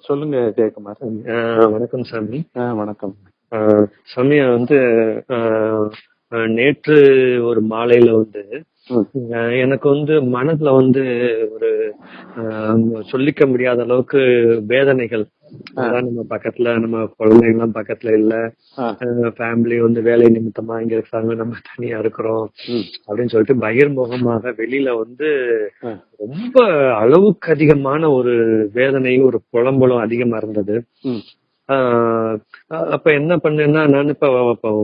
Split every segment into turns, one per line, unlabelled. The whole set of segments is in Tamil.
சொல்லுங்க ஜெயக்குமார்.
வணக்கம் சாமி.
வணக்கம்.
சாமி வந்து நேற்று ஒரு மாலையில வந்து எனக்கு வந்து மனதுல வந்து ஒரு சொல்லிக்க முடியாத அளவுக்கு வேதனைகள். அதான் நம்ம பக்கத்துல நம்ம குழந்தைங்கலாம் பக்கத்துல இல்ல. ஃபேமிலி வந்து வேலை நிமித்தமா இங்க இருக்காங்க நம்ம தனியா இருக்கிறோம் அப்படின்னு சொல்லிட்டு பகிர்முகமாக வெளியில வந்து ரொம்ப அளவுக்கு அதிகமான ஒரு வேதனையும் ஒரு புலம்பலும் அதிகமா இருந்தது. அப்ப என்ன பண்ணேன்னா நான் இப்ப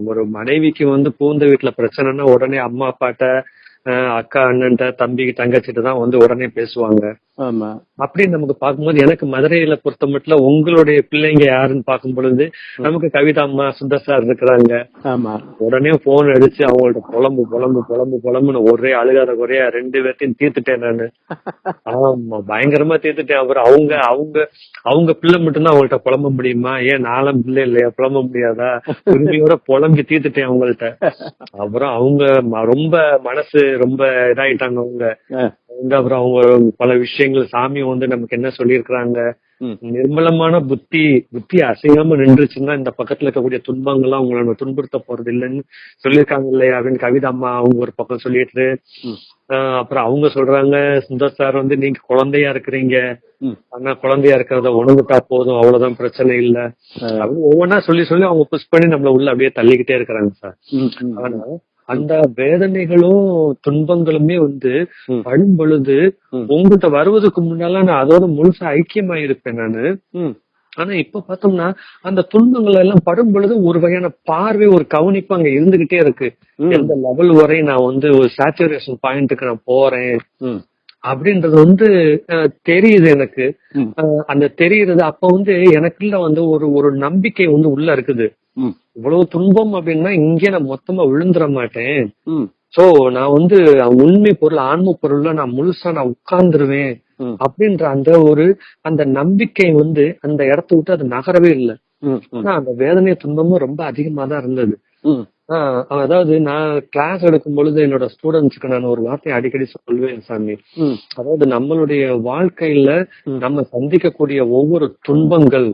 ஒரு மனைவிக்கு வந்து பூந்த வீட்டுல பிரச்சனைன்னா உடனே அம்மா அப்பாட்ட அக்கா அண்ணன்ட்ட தம்பிக்கு தங்கச்சிட்ட தான் வந்து உடனே பேசுவாங்க.
ஆமா.
அப்படின்னு நமக்கு பார்க்கும்போது எனக்கு மதுரையில பொறுத்த மட்டும் உங்களுடைய பிள்ளைங்க யாருன்னு பார்க்கும் பொழுது நமக்கு கவிதா அம்மா சுந்தர் சார் இருக்கிறாங்க.
ஆமா.
உடனே போன் அடிச்சு அவங்கள்ட்ட புலம்பு புலம்பு புலம்பு புலம்புன்னு ஒரே அழுகாத குறையா ரெண்டு பேர்த்தையும் தீர்த்துட்டேன் நானு. ஆமா பயங்கரமா தீர்த்துட்டேன். அப்புறம் அவங்க அவங்க அவங்க பிள்ளை மட்டும்தான் அவங்கள்ட்ட புலம்ப முடியுமா? ஏன் நானும் பிள்ளை இல்லையா? புலம்ப முடியாதா? உரிமையோட புலம்பி தீர்த்துட்டேன் அவங்கள்ட்ட. அப்புறம் அவங்க ரொம்ப மனசு ரொம்ப இதாயிட்டாங்க அவங்க. அப்புறம் அவங்க பல விஷயங்கள் சாமி வந்து நமக்கு என்ன சொல்லியிருக்கிறாங்க? நிர்மலமான புத்தி புத்தி அசையாம நின்றுச்சுன்னா இந்த பக்கத்துல இருக்கக்கூடிய துன்பங்கள்லாம் உங்களை நம்ம துன்புறுத்த போறது இல்லைன்னு சொல்லியிருக்காங்க இல்லையா? அப்படின்னு கவிதா அம்மா அவங்க ஒரு பக்கம் சொல்லிட்டு அப்புறம் அவங்க சொல்றாங்க சுந்தர் சார் வந்து நீங்க குழந்தையா இருக்கிறீங்க. ஆனா குழந்தையா இருக்கிறத உணவுட்டா போதும் அவ்வளவுதான் பிரச்சனை இல்ல. அப்படின்னு ஒவ்வொன்றா சொல்லி சொல்லி அவங்க புஷ் பண்ணி நம்மள உள்ள அப்படியே தள்ளிக்கிட்டே இருக்கிறாங்க சார். ஆனா அந்த வேதனைகளும் துன்பங்களுமே வந்து படும் பொழுது உங்ககிட்ட வருவதற்கு முன்னால நான் அதோட முழுசா ஐக்கியமா இருப்பேன் நானு ஆனா இப்ப பார்த்தோம்னா அந்த துன்பங்கள் எல்லாம் படும் பொழுது ஒரு வகையான பார்வை ஒரு கவனிப்பு அங்க இருந்துகிட்டே இருக்கு. எந்த லெவல் வரை நான் வந்து ஒரு சேச்சுரேஷன் பாயிண்ட்டுக்கு நான் போறேன். அப்படின்றது வந்து தெரியுது எனக்கு. அந்த தெரியுறது அப்ப வந்து எனக்குள்ள வந்து ஒரு ஒரு நம்பிக்கை வந்து உள்ள இருக்குது. இவ்வளவு துன்பம் அப்படின்னா இங்கே நான் மொத்தமா விழுந்துட மாட்டேன். சோ நான் வந்து உண்மை பொருள் ஆன்ம பொருள்ல நான் முழுசா நான் உட்கார்ந்துருவேன் அப்படின்ற அந்த ஒரு அந்த நம்பிக்கை வந்து அந்த இடத்த விட்டு அது நகரவே இல்லை. ஆனா அந்த வேதனை துன்பமும் ரொம்ப அதிகமா தான் இருந்தது அதாவது நான் கிளாஸ் எடுக்கும் பொழுது என்னோட ஸ்டூடெண்ட்ஸ்க்கு நான் ஒரு வார்த்தையை அடிக்கடி சொல்லுவேன் சாமி. அதாவது நம்மளுடைய வாழ்க்கையில நம்ம சந்திக்கக்கூடிய ஒவ்வொரு துன்பங்கள்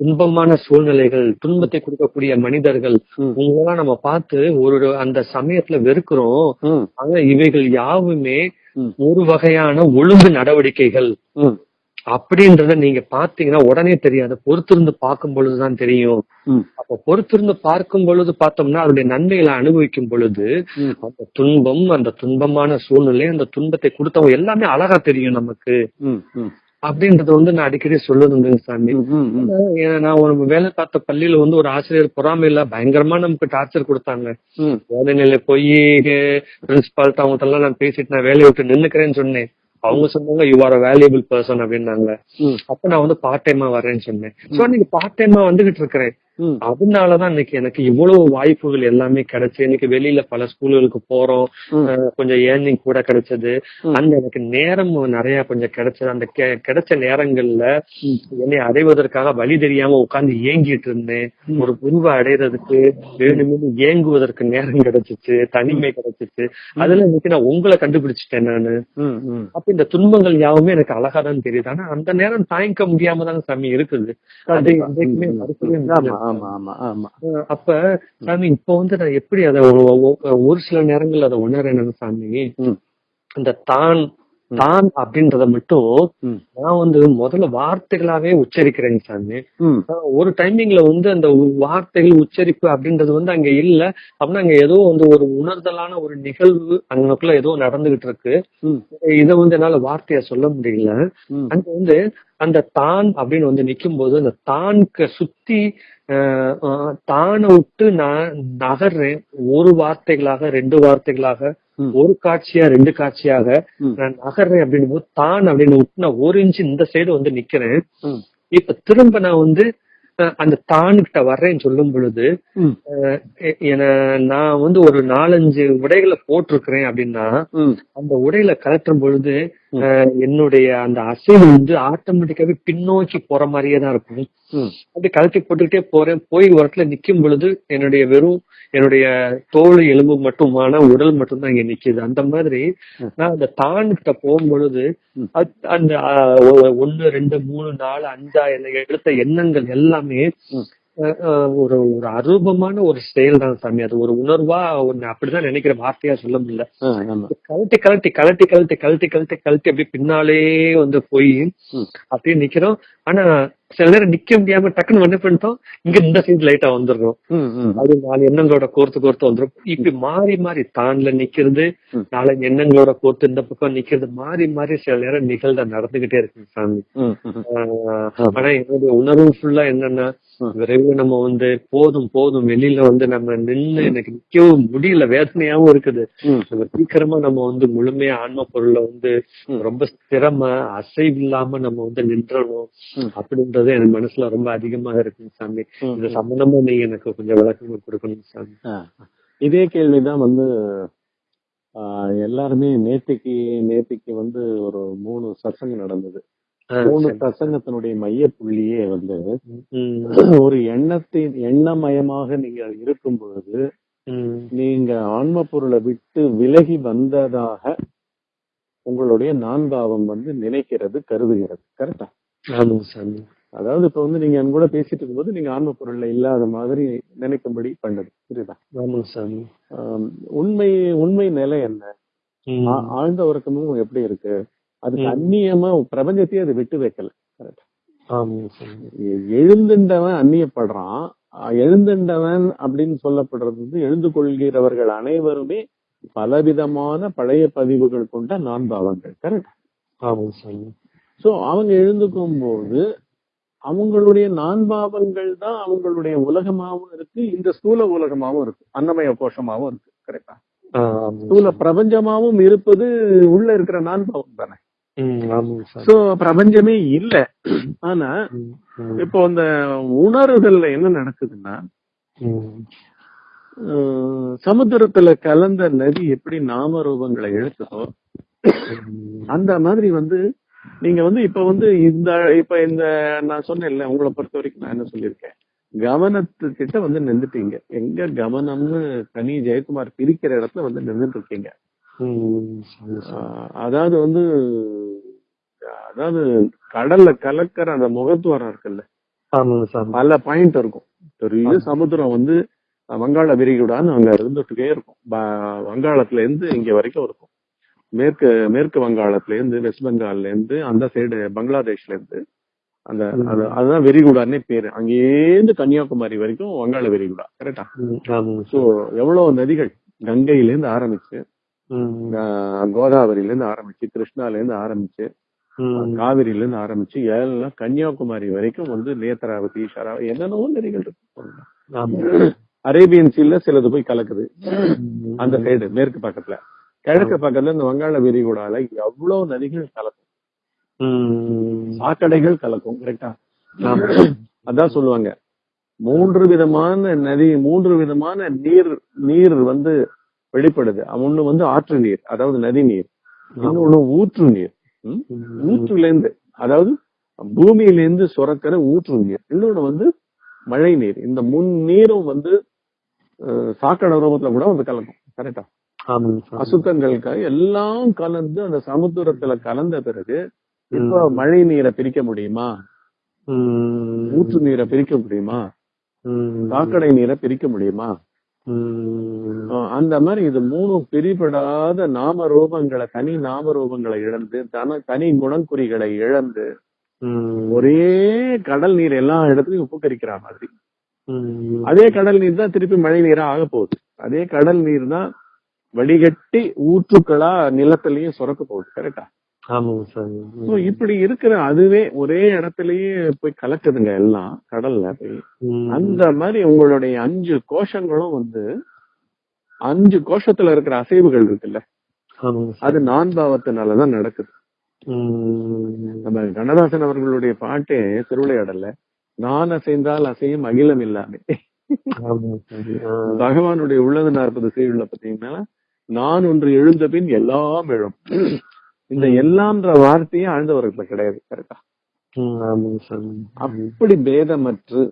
துன்பமான சூழ்நிலைகள் துன்பத்தை கொடுக்கக்கூடிய மனிதர்கள்
ம்.
உங்களெல்லாம் நம்ம பார்த்து ஒரு அந்த சமயத்துல வெறுக்கிறோம். ஆனா இவைகள் யாவுமே ஒரு வகையான ஒழுங்கு நடவடிக்கைகள். அப்படின்றத நீங்க பாத்தீங்கன்னா உடனே தெரியாது. பொறுத்திருந்து பார்க்கும் பொழுதுதான் தெரியும் அப்ப பொறுத்திருந்து பார்க்கும் பொழுது பார்த்தோம்னா அதனுடைய நன்மைகளை அனுபவிக்கும் பொழுது அந்த துன்பம் அந்த துன்பமான சூழ்நிலை அந்த துன்பத்தை கொடுத்தவங்க எல்லாமே அழகா தெரியும் நமக்கு. அப்படின்றத வந்து நான் அடிக்கடி சொல்லுதுங்க சாமி. ஏன்னா, நான் ஒரு வேலை பார்த்த பள்ளியில வந்து ஒரு ஆசிரியர் பொறாமையில பயங்கரமா நமக்கு டார்ச்சர் கொடுத்தாங்க.
ம்.
வேலைநிலை போய் பிரின்சிபால்ட்ட அவங்கள்ட்ட நான் பேசிட்டு நான் வேலையை விட்டு நின்னுக்கிறேன்னு சொன்னேன். அவங்க சொன்னாங்க யூ ஆர் வேல்யூபிள் பர்சன் அப்படின்னாங்க. அப்ப நான் வந்து பார்ட் டைமா வரேன்னு சொன்னேன். சோ இன்னைக்கு பார்ட் டைமா வந்துகிட்டு இருக்கிறேன். அதனாலதான் இன்னைக்கு எனக்கு இவ்வளவு வாய்ப்புகள் எல்லாமே கிடைச்சு இன்னைக்கு வெளியில பல ஸ்கூல்களுக்கு போறோம். கொஞ்சம் ஏர்னிங் கூட கிடைச்சது. அந்த எனக்கு நேரம் நிறைய கொஞ்சம் கிடைச்சது. அந்த கிடைச்ச நேரங்கள்ல என்னை அடைவதற்காக வழி தெரியாம உட்கார்ந்து ஏங்கிட்டு இருந்தேன். ஒரு குருவை அடையிறதுக்கு வேணுமென்னு ஏங்குவதற்கு நேரம் கிடைச்சிச்சு தனிமை கிடைச்சிச்சு. அதுல இன்னைக்கு நான் உங்களை கண்டுபிடிச்சிட்டேன் நானு. அப்ப இந்த துன்பங்கள் யாவுமே எனக்கு அழகா தான் தெரியுது. ஆனா அந்த நேரம் தாங்கிக்க முடியாம தான் சாமி இருக்குது. அது
ஆமா. ஆமா ஆமா.
அப்ப சாமி இப்ப வந்து நான் எப்படி அதை ஒரு சில நேரங்கள்ல அதை உணரேன் சாமி? அந்த தான் தான் அப்படின்றத மட்டும் நான் வந்து முதல்ல வார்த்தைகளாவே உச்சரிக்கிறேன் சாமி. ஒரு டைமிங்ல வந்து அந்த வார்த்தைகள் உச்சரிப்பு அப்படின்றது வந்து அங்க இல்ல. அப்படின்னா அங்க ஏதோ வந்து ஒரு உணர்தலான ஒரு நிகழ்வு அங்கக்குள்ள ஏதோ நடந்துகிட்டு இருக்கு. இத வந்து என்னால வார்த்தையா சொல்ல முடியல. அங்க வந்து அந்த தான் அப்படின்னு வந்து நிக்கும் போது அந்த தான்க்கு சுத்தி தானை விட்டு நான் நகர்றேன். ஒரு வார்த்தைகளாக ரெண்டு வார்த்தைகளாக. ஒரு காட்சியா ரெண்டு காட்சியாக. நான் நகர்றேன் அப்படின்னு போது தான் அப்படின்னு விட்டு நான் ஒரு இன்ச்சு இந்த சைடு வந்து நிக்கிறேன். இப்ப திரும்ப நான் வந்து அந்த தான்கிட்ட வர்றேன்னு சொல்லும் பொழுது நான் வந்து ஒரு நாலஞ்சு உடைகளை போட்டிருக்கிறேன் அப்படின்னா அந்த உடையில கலட்டும் பொழுது என்னுடைய அந்த அசைவு வந்து ஆட்டோமேட்டிக்காவே பின்னோக்கி போற மாதிரியே தான் இருக்கும். அப்படி கழட்டி போட்டுக்கிட்டே போறேன். போய் ஒரு இடத்துல நிக்கும் பொழுது என்னுடைய வெறும் என்னுடைய தோல் எலும்பு மட்டுமான உடல் மட்டும்தான் இங்க நிக்குது. அந்த மாதிரி. நான் அந்த தாண்கிட்ட போகும் பொழுது அந்த ஆஹ், ஒ- ஒண்ணு ரெண்டு மூணு நாலு அஞ்சா எடுத்த எண்ணங்கள் எல்லாமே ஒரு ஒரு அரூபமான ஒரு செயல் தான் சாமி. அது ஒரு உணர்வா ஒண்ணு அப்படிதான் நினைக்கிற வார்த்தையா சொல்ல முடியல. கழட்டி கழட்டி கழட்டி கழட்டி கழட்டி கழட்டி கழட்டி அப்படியே பின்னாலே வந்து போய். அப்படியே நிக்கிறோம். ஆனா சில நேரம் நிக்க முடியாம டக்குன்னு என்ன பண்ணிட்டோம் இங்க இந்த சைடு லைட்டா வந்துடுறோம். அது நாலு எண்ணங்களோட கோர்த்து கோர்த்து வந்துரும் இப்படி மாறி மாறி தான்ல நிக்கிறது. நாலு எண்ணங்களோட கோர்த்து இந்த பக்கம் நிக்கிறது மாறி மாறி சில நேரம் நிகழ்ந்த நடந்துகிட்டே இருக்கு சாமி. ஆனா என்னுடைய உணர்வு ஃபுல்லா என்னன்னா. விரைவில் நம்ம வந்து போதும் போதும் வெளியில வந்து நம்ம நின்னு எனக்கு நிக்கவும் முடியல வேதனையாவும் இருக்குது. நம்ம சீக்கிரமா நம்ம வந்து முழுமையா ஆன்ம பொருள்ல வந்து. ரொம்ப ஸ்திரமா அசைவு இல்லாம நம்ம வந்து நின்றணும்
ம்.
அப்படின்றது என் மனசுல ரொம்ப அதிகமா இருக்கு சாமி. இது சம்பந்தமா நீங்க எனக்கு கொஞ்சம் விளக்கம் கொடுக்கணும் சாமி.
இதே கேள்விதான் வந்து ஆ, எல்லாருமே நேத்திக்கு நேத்திக்கு வந்து ஒரு மூணு சசங்கம் நடந்தது. மூணு. சசங்கத்தினுடைய மைய புள்ளியே வந்து ஒரு எண்ணத்தின் எண்ணமயமாக நீங்க இருக்கும் பொழுது நீங்க ஆன்ம பொருளை விட்டு விலகி வந்ததாக உங்களுடைய நான்காவம் வந்து நினைக்கிறது கருதுகிறது. கரெக்டா?
சாமி.
அதாவது இப்ப வந்து நீங்க என் கூட பேசிட்டு இருக்கும்போது நீங்க ஆன்ம பொருள்ல இல்லாத மாதிரி நினைக்கும்படி பண்ணுது. புரியுதா?
ஆமாங்க சாமி
ஆம், உண்மை உண்மை நிலை என்ன? ஆழ்ந்த உறக்கமும் எப்படி இருக்கு?
ம்.
அந்நியமா பிரபஞ்சத்தையே அது விட்டு வைக்கல. எழுந்துண்டவன் அந்நியப்படுறான். எழுந்துண்டவன் அப்படின்னு சொல்லப்படுறது வந்து எழுந்து கொள்கிறவர்கள் அனைவருமே பலவிதமான பழைய பதிவுகள் கொண்ட நான்பாவங்கள். கரெக்ட்
ஆமாங்க சாமி
சோ அவங்க எழுந்துக்கும் போது அவங்களுடைய நான்பாவங்கள் தான் அவங்களுடைய உலகமாவும் இருக்கு இந்த ஸ்தூல உலகமாவும் இருக்கு. அன்னமய கோஷமாவும் இருக்கு கரெக்டா ஸ்தூல
சாமி.
பிரபஞ்சமாவும் இருப்பது உள்ள இருக்கிற நான்பாவம் தானே. சோ பிரபஞ்சமே இல்ல. ஆனா இப்போ அந்த உணர்வுகள்ல என்ன நடக்குதுன்னா சமுத்திரத்துல கலந்த நதி எப்படி நாம ரூபங்களை
ம்,
அந்த மாதிரி வந்து நீங்க வந்து இப்ப வந்து இந்த இப்ப இந்த நான் சொன்னேன்ல உங்களை பொறுத்த வரைக்கும் நான் என்ன சொல்லியிருக்கேன்? கவனத்துக்கிட்ட வந்து நின்றுட்டீங்க எங்க கவனம்னு தனி ஜெயக்குமார் பிரிக்கிற இடத்துல வந்து நின்றுட்டு இருக்கீங்க அதாவது வந்து அதாவது கடல்ல கலக்கிற அந்த முகத்துவாரம் இருக்குல்ல. பல பாயிண்ட் இருக்கும். பெரிய. சமுத்திரம் வந்து வங்காள விரிகுடான்னு அங்க இருந்துட்டே இருக்கும். வங்காளத்துல இருந்து இங்க வரைக்கும் இருக்கும். மேற்கு மேற்கு வங்காளத்துல இருந்து வெஸ்ட் பெங்கால்ல இருந்து அந்த சைடு பங்களாதேஷ்ல இருந்து அந்த அதுதான் விரிகுடான்னே பேரு. அங்கேருந்து கன்னியாகுமரி வரைக்கும் வங்காள விரிகுடா கரெக்டா சோ. எவ்வளவு நதிகள் கங்கையில இருந்து ஆரம்பிச்சு கோதாவரியில இருந்து ஆரம்பிச்சு கிருஷ்ணால இருந்து ஆரம்பிச்சு காவிரியில இருந்து ஆரம்பிச்சு எல்லாம் கன்னியாகுமரி வரைக்கும் வந்து நேத்ராவதி ஷராவதி என்னென்னவோ நதிகள் இருக்கு. அரேபியன் சீல சிலது போய் கலக்குது. அந்த சைடு மேற்கு பக்கத்துல. கிழக்கு பக்கத்துல இந்த வங்காள விரிகுடால எவ்வளவு நதிகள் கலக்கும்? சாக்கடைகள் கலக்கும் கரெக்டா. அதான் சொல்லுவாங்க. மூன்று விதமான நதி மூன்று விதமான நீர் நீர் வந்து வெளிப்படுது. ஒண்ணு வந்து ஆற்று நீர் அதாவது நதி நீர். இன்னொன்னு ஊற்று நீர். ஊற்றுல இருந்து அதாவது பூமியில இருந்து சுரக்கிற ஊற்று நீர். இன்னொன்னு வந்து மழை நீர். இந்த முன் நீரும் வந்து சாக்கடை ரூபத்துல கூட வந்து கலக்கும். கரெக்டா
ஆமாங்க சாமி.
அசுத்தங்களுக்கு எல்லாம் கலந்து அந்த சமுத்திரத்துல கலந்த பிறகு இப்ப மழை நீரை பிரிக்க முடியுமா? ஊற்று நீரை பிரிக்க முடியுமா?
ம்,
சாக்கடை நீரை பிரிக்க முடியுமா? அந்த மாதிரி இது மூணு பிரிபடாத நாம ரூபங்களை தனி நாம ரூபங்களை இழந்து தன தனி குணங்குறிகளை இழந்து ஒரே கடல் நீர் எல்லா இடத்துலயும் உப்புக்கரிக்கிற மாதிரி. அதே கடல் நீர் தான் திருப்பி மழை நீரா ஆக போகுது. அதே கடல் நீர் தான் வடிகட்டி ஊற்றுக்களா நிலத்திலயும் சுரக்க போகுது கரெக்டா இப்படி இருக்கிற அதுவே ஒரே இடத்துலயே போய் கலக்குதுங்க எல்லாம் கடல்ல போய். அந்த மாதிரி உங்களுடைய அஞ்சு கோஷங்களும் வந்து அஞ்சு கோஷத்துல இருக்கிற அசைவுகள் இருக்குல்ல. அது நான்பாவத்தினாலதான் நடக்குது.
ம்,
நம்ம கண்ணதாசன் அவர்களுடைய பாட்டே திருவிளையாடல்ல நான் அசைந்தால் அசையும் அகிலம் இல்லாமே. பகவானுடைய உள்ளது நாற்பது செய்யுள்ள பாத்தீங்கன்னா நான் ஒன்று எழுந்த பின் எல்லாம் எழும். இந்த எல்லாம்ன்ற வார்த்தையே ஆழ்ந்தவர்களுக்கு கிடையாது கரெக்டா? அப்படி பேதமற்று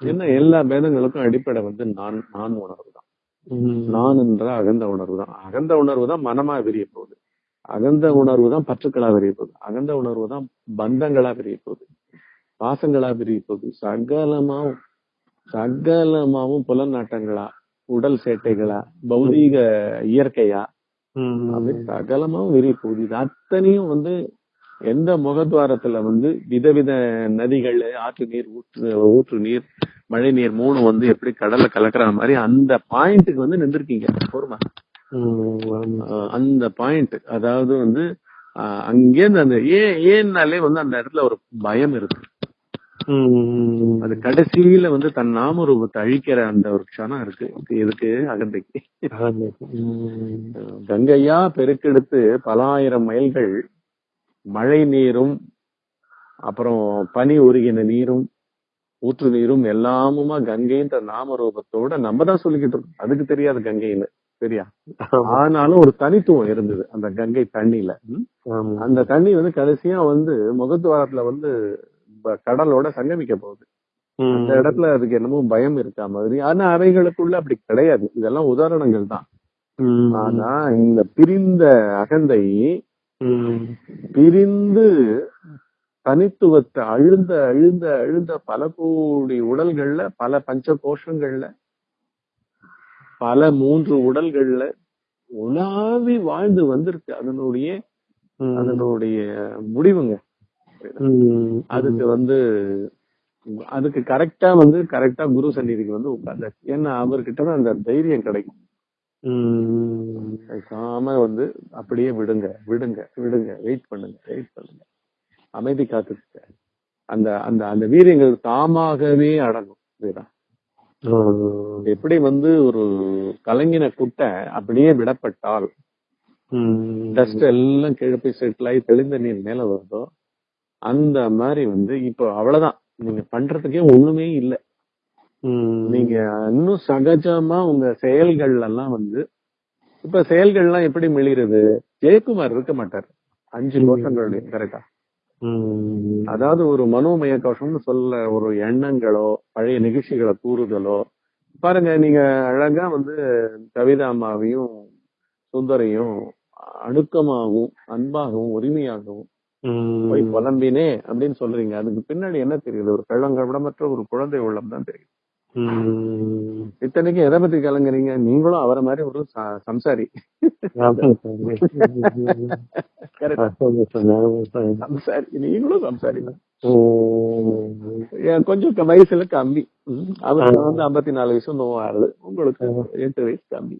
என்ன எல்லா பேதங்களுக்கும் அடிப்படை வந்து நான் நான் உணர்வு தான். நான் என்ற அகந்த உணர்வு தான். அகந்த உணர்வு தான் மனமா விரிய போகுது. அகந்த உணர்வு தான் பற்றுக்களா விரிய போகுது. அகந்த உணர்வு தான் பந்தங்களா விரிய போகுது. பாசங்களா விரிய போகுது. சகலமாவும் சகலமாவும் புலநாட்டங்களா உடல் சேட்டைகளா பௌதீக இயற்கையா? அப்படி சகலமாவும் விரிய போகுது இது அத்தனையும் வந்து எந்த முகத்வாரத்துல வந்து விதவித நதிகள் ஆற்று நீர் ஊற்று ஊற்று நீர் மழை நீர் மூணு வந்து எப்படி கடல்ல கலக்குற மாதிரி அந்த பாயிண்ட்டுக்கு வந்து நின்றுருக்கீங்க. போருமா? அந்த பாயிண்ட். அதாவது வந்து அங்கேருந்து அந்த ஏன் ஏன்னாலே வந்து அந்த இடத்துல ஒரு பயம் இருக்கு. அது கடைசியில வந்து தன் நாமரூபத்தை அழிக்கிற அந்த ஒரு க்ஷணம் இருக்கு. எதுக்கு? அகந்தைக்கு. கங்கையா பெருக்கெடுத்து பல ஆயிரம் மைல்கள் மழை நீரும் அப்புறம் பனி உருகின நீரும் ஊற்று நீரும் எல்லாமுமா கங்கைன்ற நாமரூபத்தோட நம்ம தான் சொல்லிக்கிட்டு இருக்கோம். அதுக்கு தெரியாது கங்கைன்னு. சரியா. ஆனாலும் ஒரு தனித்துவம் இருந்தது அந்த கங்கை தண்ணியில. அந்த தண்ணி வந்து கடைசியா வந்து முகத்துவாரத்துல வந்து கடலோட சங்கமிக்க போகுது அந்த இடத்துல அதுக்கு என்னமோ பயம் இருக்கா மாதிரி. ஆனா அவைகளுக்குள்ள அப்படி கிடையாது. இதெல்லாம் உதாரணங்கள் தான். ஆனா இந்த பிரிந்த அகந்தை பிரிந்து தனித்துவத்தை அழுந்த அழுந்த அழுந்த பல கோடி உடல்கள்ல பல பஞ்ச கோஷங்கள்ல பல மூன்று உடல்கள்ல உலாவி வாழ்ந்து வந்திருக்கு அதனுடைய அதனுடைய முடிவுங்க. அதுக்கு வந்து அதுக்கு கரெக்டா வந்து கரெக்டா குரு சந்நிதிக்கு வந்து உட்கார்ந்தாச்சு ஏன்னா அவர்கிட்ட அந்த தைரியம் கிடைக்கும். பேசாம வந்து அப்படியே விடுங்க விடுங்க விடுங்க. வெயிட் பண்ணுங்க வெயிட் பண்ணுங்க. அமைதி காத்துக்க அந்த அந்த அந்த வீரியங்கள் தாமாகவே அடங்கும்?
ஆ,
எப்படி வந்து ஒரு கலங்கின குட்டை அப்படியே விடப்பட்டால் டஸ்ட் எல்லாம் கீழே போய் செட்டில் ஆகி தெளிந்த நீர் மேல வருதோ அந்த மாதிரி வந்து இப்போ அவ்வளவுதான். நீங்க பண்றதுக்கே ஒண்ணுமே இல்ல. நீங்க இன்னும் சகஜமா உங்க செயல்கள் எல்லாம் வந்து இப்ப செயல்கள்லாம் எப்படி மெளிறது ஜெயக்குமார் இருக்க மாட்டார். அஞ்சு கோஷங்களுடைய கரெக்டா. அதாவது ஒரு மனோமய கோஷம்னு சொல்ல ஒரு எண்ணங்களோ பழைய நிகழ்ச்சிகளை கூறுதலோ பாருங்க நீங்க அழகா வந்து கவிதா அம்மாவையும் சுந்தரையும் அணுக்கமாகவும் அன்பாகவும் உரிமையாகவும் போய் புலம்பினே அப்படின்னு சொல்றீங்க. அதுக்கு பின்னாடி என்ன தெரியுது? ஒரு கள்ளங்கடமற்ற ஒரு குழந்தை உள்ளம் தான் தெரியும்
ம்,
இத்தனைக்கும் எதை பத்தி கலங்குறீங்க? நீங்களும் அவரை மாதிரி ஒரு சம்சாரி. சம்சாரி. நீங்களும் சம்சாரி கொஞ்சம் வயசுல கம்மி. அவருக்கு வந்து ஐம்பத்தி நாலு வயசு நோவாறுது உங்களுக்கு எட்டு வயசு கம்மி.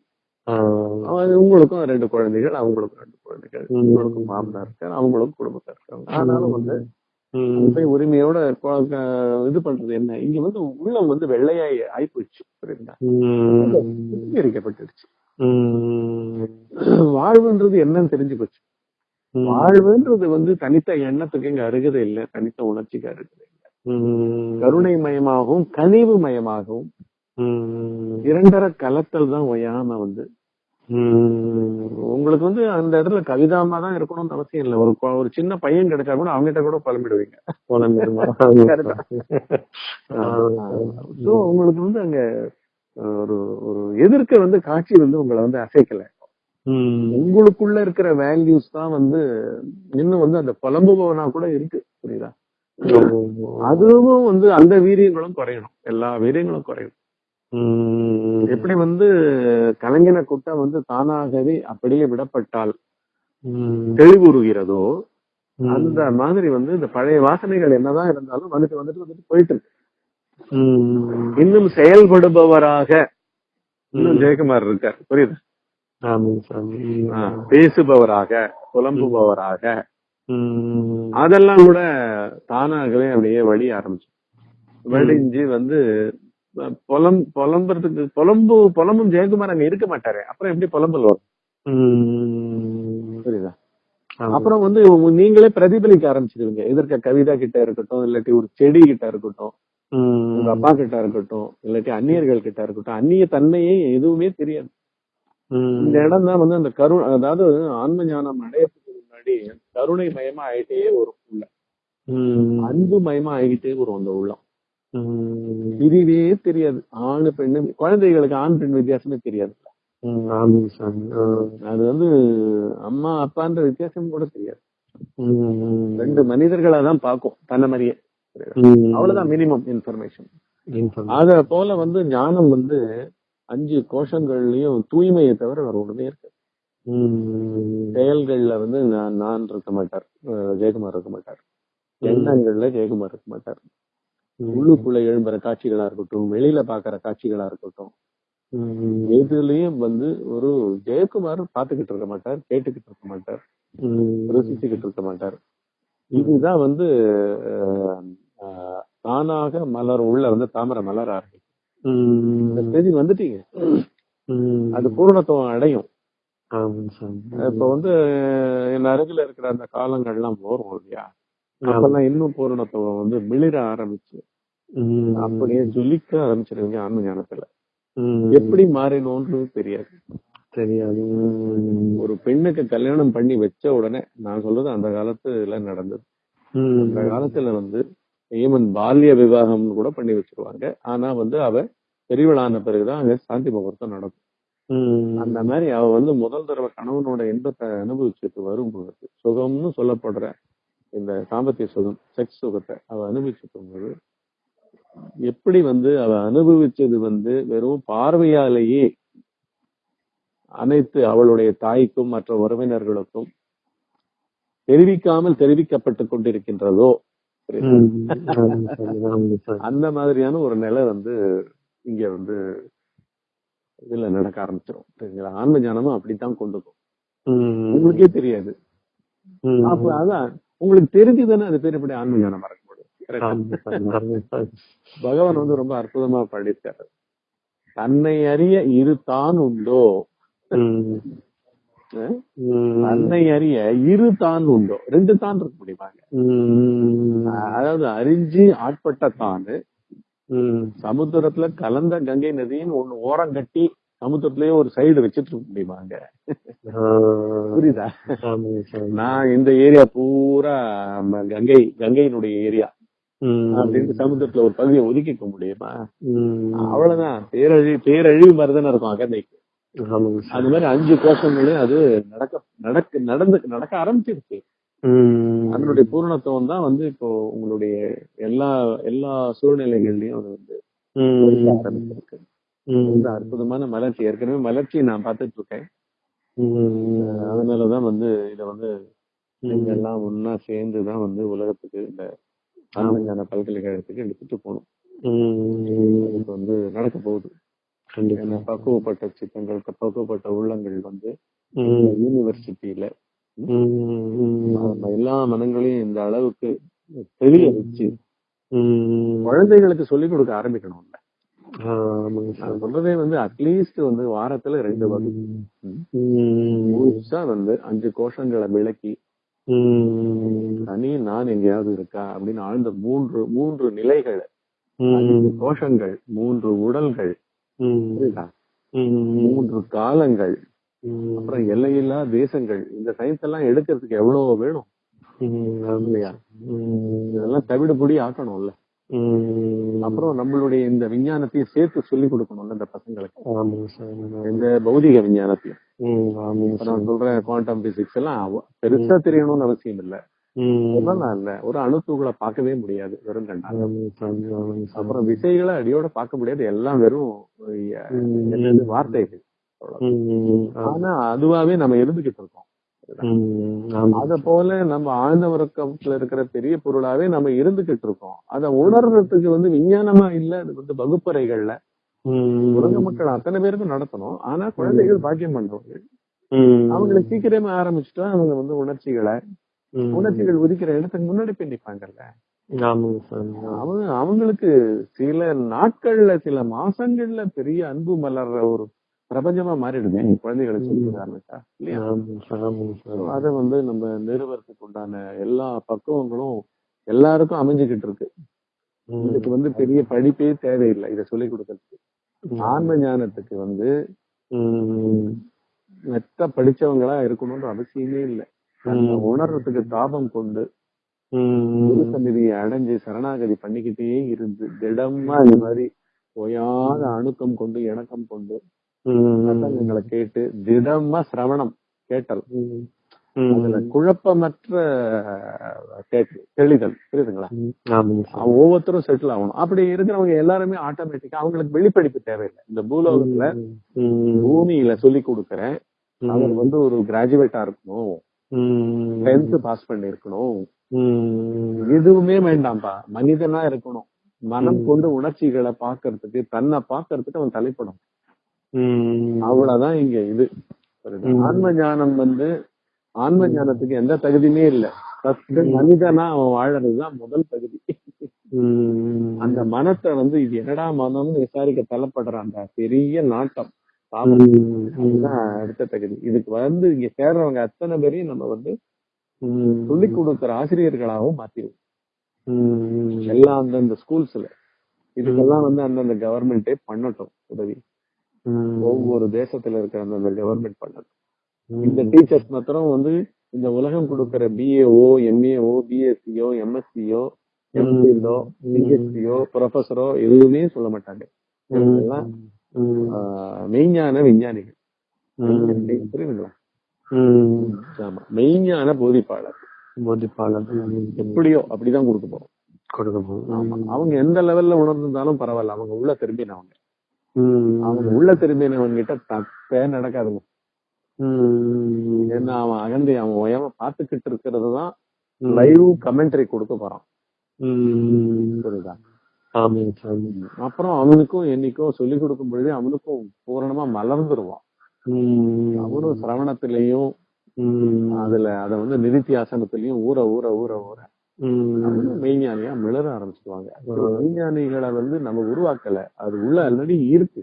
உங்களுக்கும் ரெண்டு குழந்தைகள் அவங்களுக்கும் ரெண்டு குழந்தைகள். உங்களுக்கும் மாமனார் இருக்காரு அவங்களுக்கும் குடும்பத்தார் இருக்காங்க. ஆனாலும் வந்து போய் உரிமையோட இது பண்றது என்ன? இங்க வந்து உள்ளம் வந்து வெள்ளையாய் ஆயிப்போச்சு புரியுதா
ம்,
வாழ்வுன்றது என்னன்னு தெரிஞ்சு போச்சு. வாழ்வுன்றது வந்து தனித்த எண்ணத்துக்கு இங்க அருகதை இல்லை தனித்த உணர்ச்சிக்கு அருகதை இல்லை. கருணை மயமாகவும் கனிவு மயமாகவும் இரண்டர கலத்தல் தான் ஒய்யாம வந்து உங்களுக்கு வந்து அந்த இடத்துல கவிதாமா தான் இருக்கணும்னு அவசியம் இல்லை. ஒரு ஒரு சின்ன பையன் கிடைச்சா கூட அவங்ககிட்ட கூட?
ஆ,
சோ உங்களுக்கு வந்து அங்க ஒரு ஒரு எதிர்க்க வந்து காட்சி வந்து உங்களை வந்து அசைக்கல. உங்களுக்குள்ள இருக்கிற வேல்யூஸ் தான் வந்து இன்னும் வந்து அந்த புலம்புபவனா கூட இருக்கு புரியுதா? அதுவும் வந்து அந்த வீரியங்களும் குறையணும். எல்லா வீரியங்களும் குறையணும். எப்படி வந்து கலைஞன குட்டம் வந்து தானாகவே அப்படியே விடப்பட்டால் தெளிவுறுகிறதோ அந்த மாதிரி வந்து இந்த பழைய வாசனைகள் என்னதான் இருந்தாலும் வந்துட்டு வந்துட்டு வந்துட்டு போயிட்டு இருக்கு. இன்னும் செயல்படுபவராக இன்னும் ஜெயக்குமார் இருக்கார். புரியுது. பேசுபவராக புலம்புபவராக. அதெல்லாம் கூட தானாகவே அப்படியே வழி ஆரம்பிச்சு. வடிஞ்சு வந்து புலம் புலம்புறதுக்கு புலம்பு புலம்பும் ஜெயக்குமார் அங்க இருக்க மாட்டாரு. அப்புறம் எப்படி புலம்பல் வரும்? புரியுதா. அப்புறம் வந்து நீங்களே பிரதிபலிக்க ஆரம்பிச்சிருவீங்க. எதிர்க்க கவிதா கிட்ட இருக்கட்டும் இல்லாட்டி ஒரு செடி கிட்ட இருக்கட்டும் உங்க அப்பா கிட்ட இருக்கட்டும் இல்லாட்டி அந்நியர்கள் கிட்ட இருக்கட்டும் அந்நிய தன்மையே எதுவுமே தெரியாது. இந்த இடம் தான் வந்து அந்த கரு அதாவது ஆன்ம ஞானம் அடையறதுக்கு முன்னாடி கருணை மயமா ஆயிட்டே வரும் உள்ள. அன்பு மயமா ஆகிட்டே வரும் அந்த உள்ளம். பிரிவே தெரியாது ஆணு பெண்ணு குழந்தைகளுக்கு ஆண் பெண் வித்தியாசமே தெரியாது. அது வந்து அம்மா அப்பான்ற வித்தியாசம் கூட தெரியாது. ரெண்டு மனிதர்களா தான் பார்க்கும் தன்னை மாதிரியே. அவ்வளவுதான் மினிமம் இன்ஃபர்மேஷன். அத போல வந்து ஞானம் வந்து அஞ்சு கோஷங்கள்லயும் தூய்மையை தவிர வேற ஒண்ணுமே இருக்கு. செயல்கள்ல வந்து நான் நான் இருக்க மாட்டார் ஜெயக்குமார் இருக்க மாட்டார் எண்ணங்கள்ல ஜெயக்குமார் இருக்க மாட்டார். உள்ளுக்குள்ள எழும்புற காட்சிகளா இருக்கட்டும் வெளியில பாக்குற காட்சிகளா இருக்கட்டும். எதுலயும் வந்து ஒரு ஜெயக்குமார் பாத்துக்கிட்டு இருக்க மாட்டார் கேட்டுக்கிட்டு இருக்க மாட்டார். ருசிச்சுக்கிட்டு இருக்க மாட்டார். இதுதான் வந்து தானாக மலர் உள்ள வந்து தாமரை மலர் ஆரம்பிக்கும் வந்துட்டீங்க. அது பூரணத்துவம் அடையும். இப்ப வந்து என் அருகில இருக்கிற அந்த காலங்கள்லாம் வரும் இல்லையா? அப்பெல்லாம் இன்னும் பூரணத்துவம் வந்து மிளிர ஆரம்பிச்சு. அப்படியே ஜொலிக்க ஆரம்பிச்சிருவீங்க ஆன்ம ஞானத்துல. எப்படி மாறினோன்றது தெரியாது
தெரியாது.
ஒரு பெண்ணுக்கு கல்யாணம் பண்ணி வச்ச உடனே நான் சொல்றது அந்த காலத்துல நடந்தது. அந்த காலத்துல வந்து ஈவன் பால்ய விவாகம்னு கூட பண்ணி வச்சிருவாங்க ஆனா வந்து அவ பெரியவளான பிறகுதான் அங்க சாந்தி முகூர்த்தம் நடக்கும். அந்த மாதிரி அவ வந்து முதல் தடவை கணவனோட இன்பத்தை அனுபவிச்சுட்டு வரும்போது சுகம்னு சொல்லப்படுற இந்த சாம்பத்திய சுகம் செக்ஸ் சுகத்தை அவ அனுபவிச்சுட்டு வரும்போது எப்படி வந்து அவ அனுபவிச்சது வந்து வெறும் பார்வையாலேயே அனைத்து அவளுடைய தாய்க்கும் மற்ற உறவினர்களுக்கும் தெரிவிக்காமல் தெரிவிக்கப்பட்டு கொண்டிருக்கின்றதோ? அந்த மாதிரியான ஒரு நிலை வந்து இங்க வந்து இதுல நடக்க ஆரம்பிச்சிடும் சரிங்களா ஆன்ம ஞானமும் அப்படித்தான் கொண்டு போகும். உங்களுக்கே தெரியாது. அப்ப அதான் உங்களுக்கு தெரிஞ்சுதானே அது பேர் எப்படி ஆன்ம ஞானம் மறக்க முடியும் பகவான் வந்து ரொம்ப அற்புதமா பாடியிருக்காரு. தன்னை அறிய இரு தான் உண்டோ. தன்னை அறிய இரு தான் உண்டோ? ரெண்டு தான் இருக்க முடியுமாங்க. அதாவது அறிஞ்சு ஆட்பட்ட தானு. சமுத்திரத்துல கலந்த கங்கை நதியின் ஒண்ணு ஓரம் கட்டி சமுத்திரத்திலேயே ஒரு சைடு வச்சிட்டு இருக்க முடியுமாங்க?
ஆ.
புரியுதா? நான் இந்த ஏரியா பூரா கங்கை கங்கையினுடைய ஏரியா. அப்படின்னு சமுத்திரத்துல ஒரு பகுதியை ஒதுக்கிக்க முடியுமா. அவ்வளவுதான். பேரழி பேரழிவு மாதிரி தானே இருக்கும் அகந்தைக்கு. அது மாதிரி அஞ்சு கோஷங்களும் அது நடக்க நடக்க நடந்து நடக்க ஆரம்பிச்சிருச்சு. அதனுடைய பூரணத்துவம் தான் வந்து இப்போ உங்களுடைய எல்லா எல்லா சூழ்நிலைகள்லயும் அது வந்து ஆரம்பிச்சிருக்கு. அற்புதமான மலர்ச்சி ஏற்கனவே மலர்ச்சியை நான் பார்த்துட்டு இருக்கேன். அதனாலதான் வந்து இத வந்து. எல்லாம் ஒன்னா சேர்ந்து தான் வந்து உலகத்துக்கு இந்த ஆனந்தான பல்கலைக்கழகத்துக்கு எடுத்துட்டு போகணும். இது வந்து நடக்க போகுது பக்குவப்பட்ட சித்தங்கள் பக்குவப்பட்ட உள்ளங்கள் வந்து. யூனிவர்சிட்டியில எல்லா மனங்களையும் இந்த அளவுக்கு தெளிய வச்சு. குழந்தைகளுக்கு சொல்லிக் கொடுக்க ஆரம்பிக்கணும்ல சொல்றதே வந்து அட்லீஸ்ட் வந்து வாரத்துல ரெண்டு வகுப்பு வந்து அஞ்சு கோஷங்களை விளக்கி. தனி நான் எங்கேயாவது இருக்கா அப்படின்னு ஆழ்ந்த மூன்று மூன்று நிலைகள். கோஷங்கள் மூன்று உடல்கள். மூன்று காலங்கள். அப்புறம் எல்லையில்லா தேசங்கள். இந்த சயின்ஸ் எல்லாம் எடுக்கிறதுக்கு எவ்வளவு வேணும். இல்லையா. இதெல்லாம் தவிடுபடி ஆக்கணும்ல. அப்புறம் நம்மளுடைய இந்த விஞ்ஞானத்தையும் சேர்த்து சொல்லி கொடுக்கணும்ல இந்த பசங்களுக்கு. இந்த பௌதிக விஞ்ஞானத்தையும். நான் சொல்றேன் குவாண்டம் பிசிக்ஸ் எல்லாம் பெருசா தெரியணும்னு அவசியம் இல்ல. இல்ல. ஒரு அணுத்துகளை பார்க்கவே முடியாது வெறும் அப்புறம் விசைகளை அடியோட பார்க்க முடியாது. எல்லாம் வெறும் வார்த்தைகள். ஆனா அதுவாவே நம்ம இருந்துகிட்டு இருக்கோம்.
ஆமா.
அத போல நம்ம ஆழ்ந்த உறக்கத்துல இருக்கிற பெரிய பொருளாவே நம்ம இருந்துகிட்டு இருக்கோம். அத உணர்றதுக்கு வந்து விஞ்ஞானமா இல்ல அது வந்து வகுப்பறைகள்ல. உலக மக்கள் அத்தனை பேருக்கும் நடத்தணும். ஆனா குழந்தைகள் பாக்கியம் பண்றவங்க
ம்.
அவங்களை சீக்கிரமே ஆரம்பிச்சுட்டா அவங்க வந்து உணர்ச்சிகளை. உணர்ச்சிகள் உதிக்கிற இடத்துக்கு முன்னாடி போய் நிப்பாங்கல்ல.
ஆமாங்க சாமி
அவங்க அவங்களுக்கு சில நாட்கள்ல சில மாசங்கள்ல பெரிய அன்பு மலர்ற ஒரு பிரபஞ்சமா மாறிடுது குழந்தைகளுக்கு சொல்லி ஆரம்பிச்சா? இல்லையா? அதை வந்து நம்ம நிறுவனத்துக்கு உண்டான எல்லா பக்குவங்களும் எல்லாருக்கும் அமைஞ்சுக்கிட்டு இருக்கு. இதுக்கு வந்து பெரிய படிப்பே தேவையில்லை இதை சொல்லிக் கொடுக்கறதுக்கு. ஆன்ம ஞானத்துக்கு வந்து. மெத்த படிச்சவங்களா இருக்கணும்ன்ற அவசியமே இல்லை. உணர்றதுக்கு தாபம் கொண்டு குரு சந்நிதியை அடைஞ்சு சரணாகதி பண்ணிக்கிட்டே இருந்து திடமா இந்த மாதிரி ஓயாத அணுக்கம் கொண்டு இணக்கம் கொண்டு சத்தங்களை கேட்டு திடமா சிரவணம் கேட்டல். அதுல குழப்பமற்ற கேட்டு தெளிதல். புரியுதுங்களா? ஒவ்வொருத்தரும் செட்டில் ஆகணும். அப்படி இருக்கிறவங்க எல்லாருமே ஆட்டோமேட்டிக்கா அவங்களுக்கு வெளிப்படிப்பு தேவையில்லை. இந்த பூலோகத்துல பூமியில சொல்லி கொடுக்கறேன். அவர் வந்து ஒரு கிராஜுவேட்டா இருக்கணும். டென்த் பாஸ் பண்ணி இருக்கணும் எதுவுமே வேண்டாம்ப்பா. மனிதனா இருக்கணும். மனம் கொண்டு உணர்ச்சிகளை பாக்குறதுக்கு தன்னை பாக்குறதுக்கு அவன் தலைப்படும். அவ்வளவுதான் இங்க இது. ஆன்ம ஞானம் வந்து ஆன்ம ஞானத்துக்கு எந்த தகுதியுமே இல்ல. ஃபர்ஸ்ட் மனிதனா அவன் வாழறதுதான் முதல் தகுதி. அந்த மனத்தை வந்து இது என்னடா மனம்னு விசாரிக்க தள்ளப்படுற அந்த பெரிய நாட்டம். அதுதான் அடுத்த தகுதி. இதுக்கு வந்து இங்க சேர்றவங்க அத்தனை பேரையும் நம்ம வந்து சொல்லி கொடுக்கிற ஆசிரியர்களாகவும் மாத்திடுவோம் எல்லாம் அந்தந்த ஸ்கூல்ஸ்ல இதுக்கெல்லாம் வந்து அந்தந்த கவர்மெண்டே பண்ணட்டும் உதவி. ஒவ்வொரு தேசத்துல இருக்கிற அந்தந்த கவர்மெண்ட் பண்ணட்டும் இந்த டீச்சர்ஸ் மாத்திரம் வந்து இந்த உலகம் கொடுக்கிற பிஏஓ எம்ஏஓ பிஎஸ்சியோ எம்எஸ்சியோ எம்சிலோ பிஹெச்டியோ ப்ரொஃபஸரோ எதுவுமே சொல்ல மாட்டாங்க. மெய்ஞான விஞ்ஞானிகள். புரியுதுங்களா? ஆமா. மெய்ஞான போதிப்பாளர்.
போதிப்பாளர்.
எப்படியோ அப்படிதான் கொடுக்க போறோம்
கொடுக்க போகும்
அவங்க எந்த லெவல்ல உணர்ந்திருந்தாலும் பரவாயில்ல. அவங்க உள்ள திரும்பினவங்க அவங்க உள்ள திரும்பினவங்க கிட்ட தப்பே நடக்காதுங்க. ஏன்னா அவன் அகந்தை அவன் உயம பாத்துக்கிட்டு இருக்கிறது தான் லைவ் கமெண்ட்ரி கொடுக்க போறான். புரியுதா? அப்புறம் அவனுக்கும் என்னைக்கும் சொல்லி கொடுக்கும் பொழுது அவனுக்கும் பூரணமா மலர்ந்துருவான். அவனும் சிரவணத்திலையும் அதுல அத வந்து நிதித்தியாசனத்திலையும் ஊற ஊற ஊற ஊற. மெய்ஞானியா மிளற ஆரம்பிச்சிடுவாங்க மெய்ஞானிகளை வந்து நம்ம உருவாக்கல. அது உள்ள ஆல்ரெடி இருக்கு.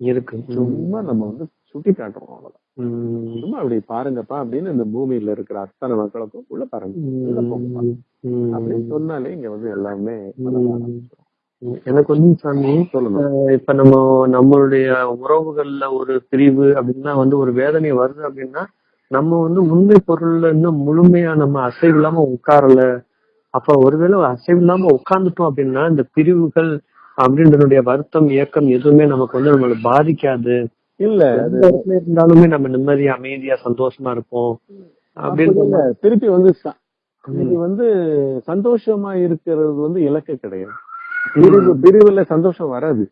இருக்கு.
சும்மா நம்ம வந்து சுட்டி காட்டுறோம் அவ்வளவுதான் சும்மா அப்படி பாருங்கப்பா அப்படின்னு இந்த பூமியில இருக்கிற அத்தனை மக்களுக்கும் உள்ள பாருங்க. அப்படின்னு சொன்னாலே இங்க வந்து எல்லாமே.
எனக்கு வந்து சாமி இப்ப நம்ம நம்மளுடைய உறவுகள்ல ஒரு பிரிவு அப்படின்னா வந்து ஒரு வேதனை வருது அப்படின்னா நம்ம வந்து உண்மை பொருள்ல இன்னும் முழுமையா நம்ம அசைவு இல்லாம உட்காரல. அப்ப ஒருவேளை அசைவு இல்லாம உட்கார்ந்துட்டோம் அப்படின்னா இந்த பிரிவுகள் அப்படின்றதுடைய வருத்தம் இயக்கம் எதுவுமே நமக்கு வந்து நம்மள பாதிக்காது.
இல்ல
இருந்தாலுமே நம்ம நிம்மதியா அமைதியா சந்தோஷமா இருப்போம்.
அப்படி
அப்படின்னு.
திருப்பி வந்து இது வந்து சந்தோஷமா இருக்கிறது வந்து இலக்கு கிடையாது. பிரிவு பிரிவுல சந்தோஷம் வராது.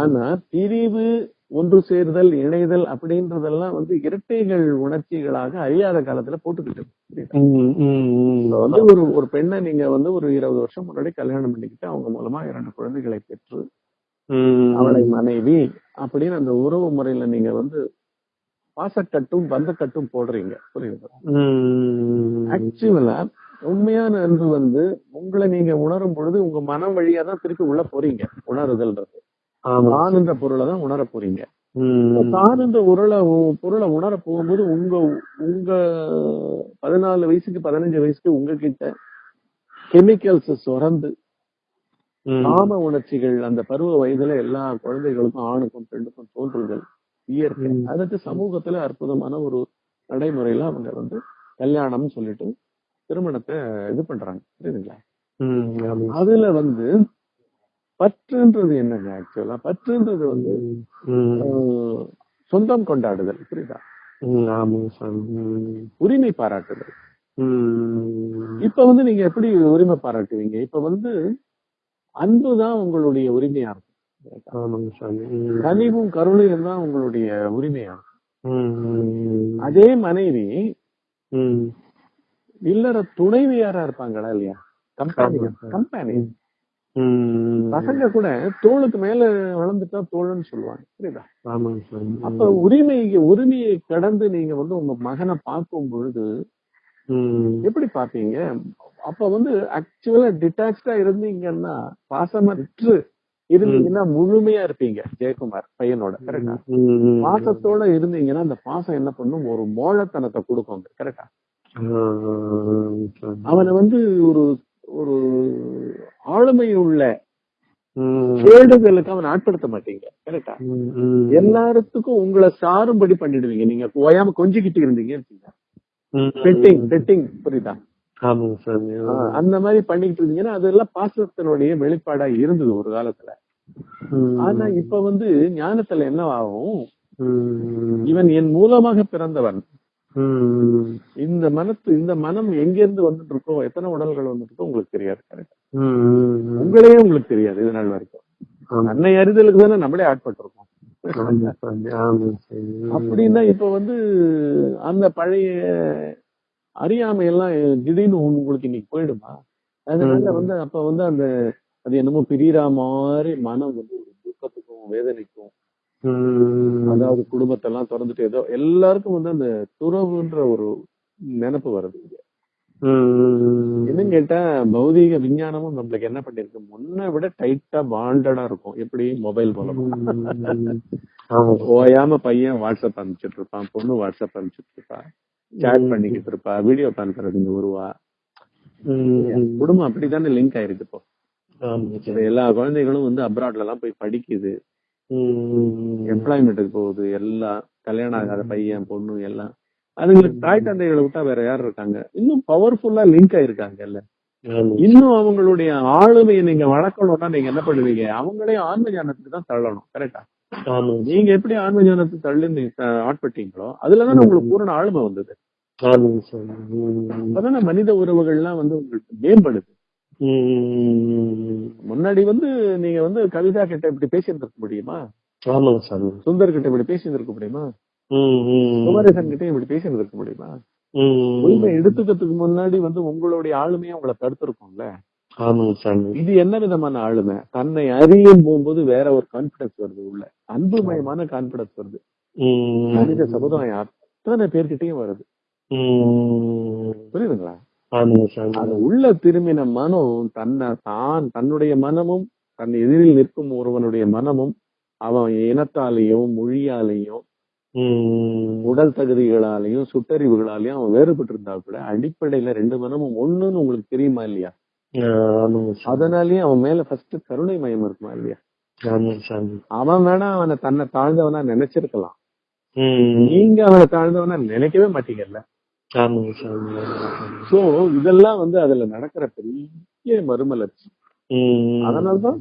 ஆனா பிரிவு ஒன்று சேர்தல் இணைதல் அப்படின்றதெல்லாம் வந்து இரட்டைகள் உணர்ச்சிகளாக அழியாத காலத்துல போட்டுக்கிட்டு வந்து ஒரு ஒரு பெண்ணை நீங்க வந்து ஒரு இருபது வருஷம் முன்னாடி கல்யாணம் பண்ணிக்கிட்டு அவங்க மூலமா இரண்டு குழந்தைகளை பெற்று அவளை மனைவி அப்படின்னு அந்த உறவு முறையில நீங்க வந்து பாசக்கட்டும் பந்தக்கட்டும் போடுறீங்க. புரியுது? ஆக்சுவலா உண்மையான அன்பு வந்து உங்களை நீங்க உணரும் பொழுது உங்க மனம் வழியா தான் திருப்பி உள்ள போறீங்க. உணருதல்ன்றது. தான் என்ற பொருளை தான் உணர போறீங்க. தான் என்ற உருளை பொருளை உணர போகும்போது உங்க உங்க பதினாலு வயசுக்கு பதினஞ்சு வயசுக்கு உங்ககிட்ட கெமிக்கல்ஸ் சுரந்து காம உணர்ச்சிகள் அந்த பருவ வயதுல எல்லா குழந்தைகளுக்கும் ஆணுக்கும் பெண்ணுக்கும் தோன்றுதல் இயற்கை. அதுக்கு சமூகத்துல அற்புதமான ஒரு நடைமுறையில அவங்க வந்து கல்யாணம்னு சொல்லிட்டு திருமணத்தை இது பண்றாங்க. புரியுதுங்களா? அதுல வந்து பற்றுன்றது என்னங்க ஆக்சுவலா பற்றுன்றது வந்து சொந்தம் கொண்டாடுதல் புரியுதா? உரிமை பாராட்டுதல். இப்ப வந்து நீங்க எப்படி உரிமை பாராட்டுவீங்க? இப்ப வந்து அன்புதான் உங்களுடைய உரிமையா இருக்கும் கனிவும் கருணையும் தான் உங்களுடைய உரிமையா இருக்கும். அதே மனைவி இல்லற துணைவியாரா இருப்பாங்களா இல்லையா? கம்பெனி கம்பெனி பசங்க கூட தோளுக்கு மேல வளர்ந்துட்டா தோழன்னு சொல்லுவாங்க புரியுதா? அப்ப உரிமை உரிமையை கடந்து நீங்க வந்து உங்க மகனை பார்க்கும் பொழுது எப்படி பாப்பீங்க அப்ப வந்து ஆக்சுவலா டிட்டாச்சா இருந்தீங்கன்னா பாசமற்று இருந்தீங்கன்னா முழுமையா இருப்பீங்க ஜெயக்குமார் பையனோட கரெக்டா பாசத்தோட இருந்தீங்கன்னா அந்த பாசம் என்ன பண்ணும்? ஒரு மோழத்தனத்தை கொடுக்கும் கரெக்டா அவனை வந்து ஒரு ஒரு ஆளுமை உள்ள கேடுதலுக்கு அவன் ஆட்படுத்த மாட்டீங்க. கரெக்டா எல்லாத்துக்கும் உங்களை சாரும்படி பண்ணிடுவீங்க. நீங்க ஓயாம கொஞ்சிக்கிட்டு இருந்தீங்க. பெட்டிங் பெட்டிங் புரியுதா? அந்த மாதிரி பண்ணிட்டு இருந்தீங்கன்னா அதெல்லாம் பாசத்தினுடைய வெளிப்பாடா இருந்தது ஒரு காலத்துல. ஆனா இப்ப வந்து ஞானத்துல என்ன ஆகும். இவன் என் மூலமாக பிறந்தவன். இந்த மனத்து இந்த மனம் எங்க இருந்து வந்துட்டு இருக்கோ எத்தனை உடல்கள் வந்துட்டு இருக்கோ உங்களுக்கு தெரியாது கரெக்ட். உங்களையே உங்களுக்கு தெரியாது இது நாள் வரைக்கும். அன்னை அறிதலுக்கு தானே நம்மளே ஆட்பட்டிருக்கோம் அப்படின்னா இப்ப வந்து அந்த பழைய அறியாமை எல்லாம் திடீர்னு உங்களுக்கு இன்னைக்கு போயிடுமா அதனால. வந்து அப்ப வந்து அந்த அது என்னமோ பிரியற மாதிரி மனம் வந்து ஒரு துக்கத்துக்கும் வேதனைக்கும். அதாவது குடும்பத்தை எல்லாம் திறந்துட்டு ஏதோ எல்லாருக்கும் வந்து அந்த துறவுன்ற ஒரு நினைப்பு வருது இங்க. என்னன்னு கேட்டா பௌதீக விஞ்ஞானமும் நம்மளுக்கு என்ன பண்ணிருக்கு? முன்ன விட டைட்டா பாண்டடா இருக்கும். எப்படி? மொபைல் மூலமா. ஓயாம பையன் வாட்ஸ்அப் அனுப்பிச்சிட்டு இருப்பான் பொண்ணு வாட்ஸ்அப் அனுப்பிச்சிட்டு இருப்பா சேட். பண்ணிக்கிட்டு இருப்பா வீடியோ கான்ஃபரன்சிங் வருவா
ம்.
குடும்பம் அப்படித்தானே லிங்க் ஆயிருக்கு இப்போ. எல்லா குழந்தைகளும் வந்து அப்ராட்ல எல்லாம் போய் படிக்குது. எம்ப்ளாய்மெண்ட்டுக்கு போகுது எல்லாம் கல்யாணம் ஆகாத பையன் பொண்ணு எல்லாம். அதுங்களுக்கு தாய் தந்தைகளை விட்டா வேற யார் இருக்காங்க? இன்னும் பவர்ஃபுல்லா லிங்க் ஆயிருக்காங்கல்ல.
ஆமாங்க
இன்னும் அவங்களுடைய ஆளுமையை நீங்க வளர்க்கணும்னா நீங்க என்ன பண்ணுவீங்க? அவங்களே ஆன்ம ஞானத்துக்கு தான் தள்ளணும் கரெக்டா நீங்க எப்படி ஆன்ம ஞானத்துக்கு தள்ளி ஆட்பட்டீங்களோ அதுலதான் உங்களுக்கு பூரண ஆளுமை வந்தது. அப்பதானே மனித உறவுகள்லாம் வந்து உங்களுக்கு மேம்படுது. முன்னாடி வந்து நீங்க வந்து கவிதா கிட்ட இப்படி பேசியிருந்திருக்க முடியுமா?
ஆமாங்க
சுந்தர் கிட்ட இப்படி பேசியிருந்திருக்க முடியுமா. குமரேசன் கிட்ட இப்படி பேசியிருந்திருக்க முடியுமா. உரிமை எடுத்துக்கிறதுக்கு முன்னாடி வந்து உங்களுடைய ஆளுமையை உங்களை தடுத்திருக்கும்ல? இது என்ன விதமான ஆளுமை? தன்னை அறியும் போகும்போது வேற ஒரு கான்பிடன்ஸ் வருது உள்ள. அன்புமயமான கான்பிடன்ஸ் வருது. மனித சமுதாயம் அத்தனை பேர்கிட்டயும் வருது. புரியுதுங்களா? அது உள்ள திரும்பின மனம் தன்னை தான் தன்னுடைய மனமும் தன் எதிரில் நிற்கும் ஒருவனுடைய மனமும் அவன் இனத்தாலேயும் மொழியாலேயும். உடல் தகுதிகளாலையும் சுட்டறிவுகளாலையும் அவன் வேறுபட்டு இருந்தா கூட அடிப்படையில ரெண்டு மனமும் ஒண்ணுன்னு உங்களுக்கு தெரியுமா இல்லையா? அதனாலயே அவன் மேல ஃபர்ஸ்ட் கருணை மயம் இருக்குமா இல்லையா? அவன் வேணா அவனை தன்னை தாழ்ந்தவனா நினைச்சிருக்கலாம். நீங்க அவனை தாழ்ந்தவனா நினைக்கவே மாட்டீங்கல்ல? சோ இதெல்லாம் வந்து அதுல நடக்கிற பெரிய மறுமலர்ச்சி. அதனாலதான்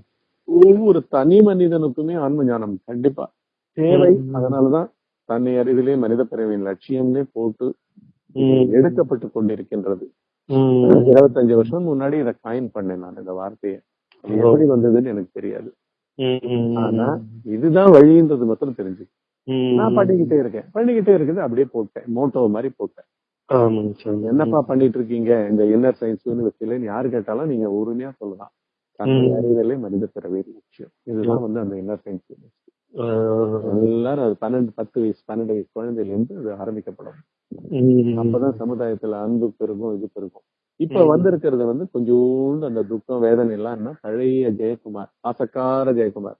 ஒவ்வொரு தனி மனிதனுக்குமே ஆன்ம ஞானம் கண்டிப்பா. தேவை. அதனாலதான் தன்னை அறிவிலே மனித பிறவியின் லட்சியம்னே போட்டு. எடுக்கப்பட்டு கொண்டிருக்கின்றது. இருபத்தஞ்சு வருஷம் முன்னாடி இதை காயின் பண்ணேன் நான் இந்த வார்த்தையை. எப்படி வந்ததுன்னு எனக்கு தெரியாது. ஆனா இதுதான் வழின்றது மட்டும் தெரிஞ்சு. நான் பண்ணிக்கிட்டே இருக்கேன். பண்ணிக்கிட்டே இருக்குது அப்படியே போட்டேன். மோட்டோ மாதிரி போட்டேன். என்னப்பா பண்ணிட்டு இருக்கீங்க? இந்த இன்னர் சயின்ஸ் யூனிவர்சிட்டியில யாரு கேட்டாலும் நீங்க உரிமையா சொல்லலாம். தன்னை. அறிதலே மனித பிறவே லட்சியம் இதுதான் வந்து அந்த இன்னர் சயின்ஸ் யூனிவர்சிட்டி. எல்லாரும் அது பன்னெண்டு பத்து வயசு பன்னெண்டு வயசு குழந்தையில இருந்து அது ஆரம்பிக்கப்படும். அப்பதான் சமுதாயத்துல அன்பு பெருகும் இது பெருகும் இப்ப. வந்திருக்கிறது வந்து கொஞ்சோண்டு அந்த துக்கம் வேதனை எல்லாம் பழைய ஜெயக்குமார் ஆசக்கார ஜெயக்குமார்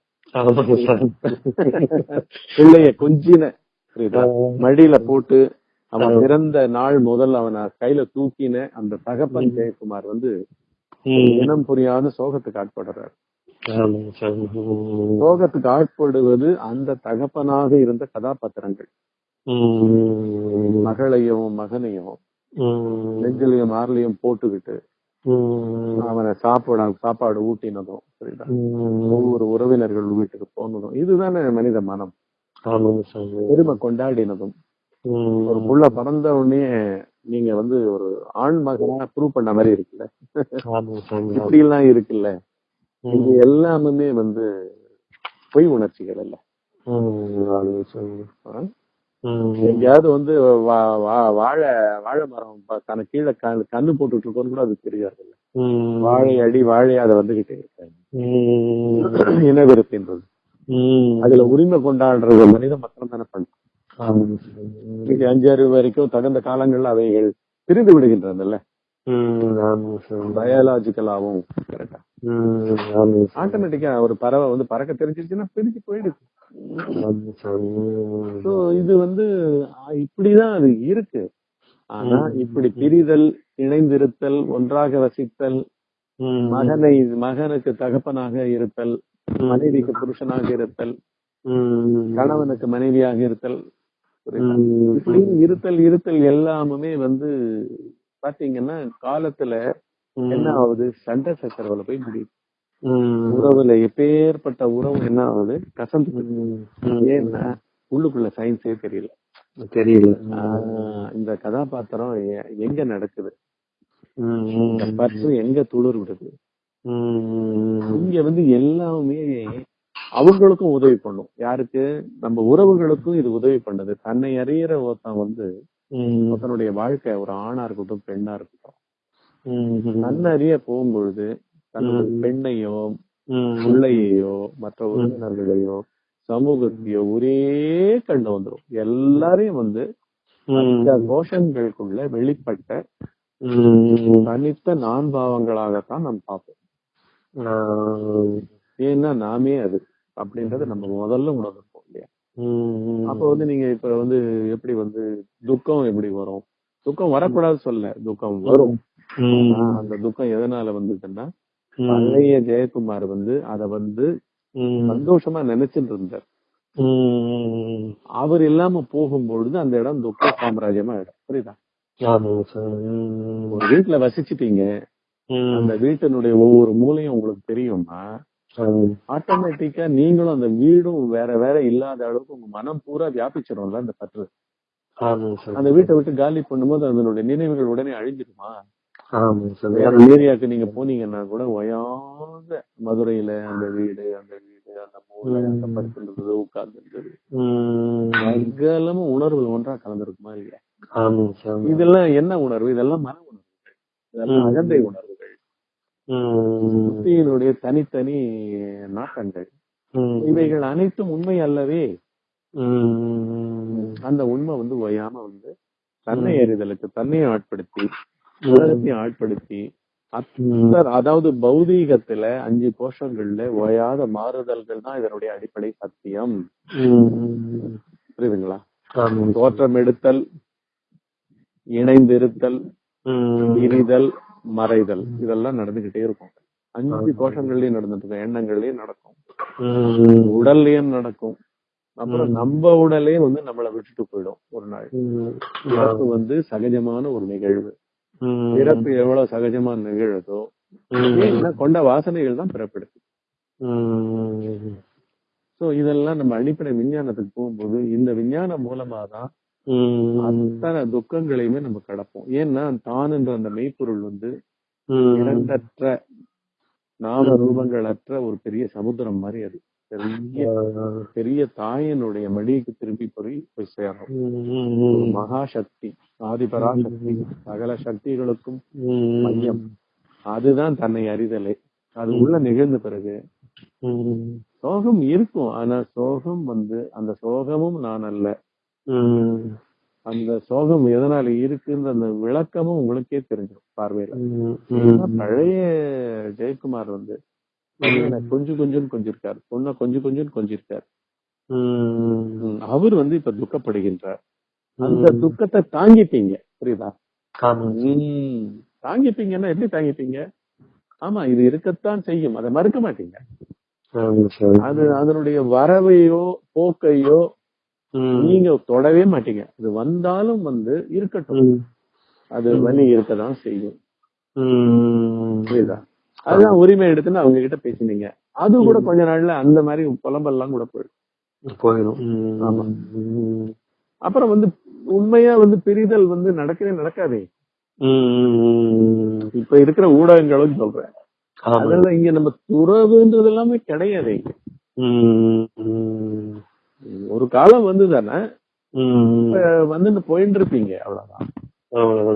பிள்ளைய கொஞ்சின. மடியில போட்டு அவன். பிறந்த நாள் முதல் அவனை கையில தூக்கின அந்த தகப்பன். ஜெயக்குமார் வந்து. இனம் புரியாத சோகத்துக்கு ஆட்படுறார். சோகத்துக்கு ஆட்படுவது அந்த தகப்பனாக இருந்த கதாபாத்திரங்கள். மகளையும் மகனையும். நெஞ்சிலையும் மார்லையும் போட்டுக்கிட்டு. அவனை சாப்பிட சாப்பாடு ஊட்டினதும்
ம்.
ஒவ்வொரு உறவினர்கள் வீட்டுக்கு போனதும் இதுதானே மனித மனம் பெருமை கொண்டாடினதும். ஒரு புள்ள பிறந்த உடனே நீங்க வந்து ஒரு ஆண் மகனா ப்ரூவ் பண்ண மாதிரி இருக்குல்ல? இப்படி எல்லாம் இருக்குல்ல? இது. எல்லாமே வந்து பொய் உணர்ச்சிகள் இல்ல. எங்கேயாவது வந்து வாழை வாழை மரம் தனக்கு கீழே கண்ணு போட்டுட்டு இருக்கோன்னு கூட அது தெரியாது இல்ல. வாழை அடி வாழை அதை வந்துகிட்டே இருக்காங்க
ம்.
அதுல உரிமை கொண்டாடுறது மனித மக்கள் தானே பண்ணும்
ஆமாங்க சாமி
இன்னைக்கு அஞ்சு அறிவு வரைக்கும் தகுந்த காலங்கள்ல அவைகள் பிரிந்து விடுகின்றன பயாலாஜிக்கலாவும் ஆட்டோமேட்டிக்கா ஒரு பறவை வந்து பறக்க தெரிஞ்சிருச்சுன்னா பிரிஞ்சு போயிடுது. இது வந்து இப்படிதான் அது இருக்கு. ஆனா. இப்படி பிரிதல் இணைந்திருத்தல் ஒன்றாக வசித்தல். மகனை மகனுக்கு தகப்பனாக இருத்தல் மனைவிக்கு புருஷனாக இருத்தல். கணவனுக்கு மனைவியாக இருத்தல் இருத்தல் இருத்தல் எல்லாமே வந்து பாத்தீங்கன்னா காலத்துல என்ன ஆகுது? சண்டை சச்சரவுல போய் முடியுது. உறவுல எப்பேற்பட்ட உறவு என்ன ஆகுது? கசந்து. ஏன்னா உள்ளுக்குள்ள சயின்ஸே தெரியல.
தெரியல.
இந்த கதாபாத்திரம் எங்க நடக்குது? பர்ஸ் எங்க துளிர் விடுது? இங்க வந்து எல்லாமே அவங்களுக்கும் உதவி பண்ணும். யாருக்கு? நம்ம உறவுகளுக்கும் இது உதவி பண்ணுது. தன்னை அறியிற ஒருத்தன் வந்து ஒருத்தனுடைய வாழ்க்கை ஒரு ஆணா இருக்கட்டும் பெண்ணா இருக்கட்டும்.
ம்,
தன்னை அறிய போகும்பொழுது தன்னுடைய. பெண்ணையோ பிள்ளையையோ மற்ற உறவினர்களையோ சமூகத்தையோ ஒரே கண்டு வந்துரும். எல்லாரையும் வந்து இந்த கோஷங்களுக்குள்ள வெளிப்பட்ட தனித்த நான் பாவங்களாகத்தான் நாம் பார்ப்போம். ஏன்னா நாமே அது. அப்படின்றத நம்ம முதல்ல உணர்ந்திருப்போம் இல்லையா? அப்ப வந்து நீங்க இப்ப வந்து எப்படி வந்து துக்கம் எப்படி வரும்? துக்கம் வரக்கூடாது சொல்ல துக்கம் வரும். அந்த துக்கம் எதனால வந்ததுன்னா பழைய ஜெயக்குமார் வந்து அத வந்து சந்தோஷமா நினைச்சிட்டு இருந்தார் அவர் இல்லாம போகும்பொழுது அந்த இடம் துக்க சாம்ராஜ்யமா இடம் புரியுதா? ஒரு வீட்டுல வசிச்சிட்டீங்க. அந்த வீட்டினுடைய ஒவ்வொரு மூலையும் உங்களுக்கு தெரியும்னா
ஆமாம்.
ஆட்டோமேட்டிக்கா நீங்களும் அந்த வீடும் வேற வேற இல்லாத அளவுக்கு உங்க மனம் பூரா வியாபிச்சிடும்ல அந்த பற்று. அந்த வீட்டை விட்டு காலி பண்ணும்போது அதனுடைய நினைவுகள் உடனே அழிஞ்சிருமா? ஏரியாக்கு நீங்க போனீங்கன்னா கூட ஓயாத மதுரையில அந்த வீடு அந்த வீடு அந்த மூலை அந்த படுத்துன்றது உட்கார்ந்து
ம்,
சகலமும் உணர்வுகள் ஒன்றா கலந்துருக்குமா இல்லையா? இதெல்லாம் என்ன உணர்வு? இதெல்லாம் மன உணர்வுகள் இதெல்லாம். அகந்தை உணர்வுகள்
ம்,
புத்தியினுடைய தனித்தனி நாட்டங்கள். இவைகள் அனைத்தும் உண்மை அல்லவே. அந்த உண்மை வந்து ஓயாம வந்து தன்னை அறிதலுக்கு தன்னையை ஆட்படுத்தி உலகத்தையும் ஆட்படுத்தி அதாவது பௌதீகத்துல அஞ்சு கோஷங்கள்ல ஓயாத மாறுதல்கள் தான் இதனுடைய அடிப்படை சத்தியம். புரியுதுங்களா. தோற்றம் எடுத்தல் இணைந்திருத்தல் பிரிதல் மறைதல். இதெல்லாம் நடந்துகிட்டே இருக்கும். அஞ்சு கோஷங்கள்லயும் நடந்துட்டு இருக்கும் எண்ணங்கள்லயும் நடக்கும். உடல்லயும் நடக்கும். அப்புறம் நம்ம உடலே வந்து நம்மளை விட்டுட்டு போயிடும் ஒரு நாள். இறப்பு வந்து சகஜமான ஒரு நிகழ்வு.
ம்,
பிறப்பு எவ்வளவு சகஜமா நிகழுதோ
ம்,
ஏன்னா கொண்ட வாசனைகள் தான் பிறப்பெடுக்கு
ம்,
சோ இதெல்லாம் நம்ம அடிப்படை விஞ்ஞானத்துக்கு போகும்போது இந்த விஞ்ஞானம் மூலமா தான்
ம்,
அத்தனை துக்கங்களையுமே நம்ம கடப்போம். ஏன்னா தான் என்ற அந்த மெய்ப்பொருள் வந்து இரண்டற்ற நாம ரூபங்களற்ற ஒரு பெரிய சமுத்திரம் மாதிரி அது. பெரிய பெரிய தாயினுடைய மடிக்கு திரும்பி போய் போய் சேரும் ஒரு
ம்,
மகா சக்தி ஆதிபராசக்தி சகல சக்திகளுக்கும் மையம். அதுதான் தன்னை அறிதலே. அது உள்ள நிகழ்ந்த பிறகு சோகம் இருக்கும். ஆனா சோகம் வந்து அந்த சோகமும் நான் அல்ல. அந்த சோகம் எதனால இருக்குன்ற அந்த விளக்கமும் உங்களுக்கே தெரிஞ்சிடும் பார்வையில. பழைய ஜெயக்குமார் வந்து கொஞ்சம் கொஞ்சம் கொஞ்சிருக்காரு. பொண்ணை கொஞ்சம் கொஞ்சம் கொஞ்சிருக்காரு. அவர் வந்து இப்ப துக்கப்படுகின்றார். அந்த துக்கத்தை தாங்கிப்பீங்க. புரியுதா? தாங்கிப்பீங்கன்னா எப்படி தாங்கிப்பீங்க? ஆமா இது இருக்கத்தான் செய்யும். அதை மறுக்க மாட்டீங்க. அது அதனுடைய வரவையோ போக்கையோ நீங்க தொடவே மாட்டீங்க. அது வந்தாலும் வந்து இருக்கட்டும். அது வலி இருக்கதான் செய்யும். புரியுதா? அதுதான் உரிமை எடுத்துன்னு அவங்க கிட்ட பேசினீங்க. அது கூட கொஞ்ச நாள்ல அந்த மாதிரி புலம்பெல்லாம் கூட போயிடும்.
போயிடும்.
ஆமா. அப்புறம் வந்து உண்மையா வந்து பிரிதல் வந்து நடக்கவே நடக்காதே. இப்ப இருக்கிற ஊடகங்களும் சொல்றேன். அதெல்லாம் இங்க நம்ம துறவுன்றது எல்லாமே கிடையாது ஒரு காலம் வந்து தானே
ம்,
வந்து போயிட்டு இருப்பீங்க அவ்வளவுதான்.